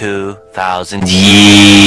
2,000 years.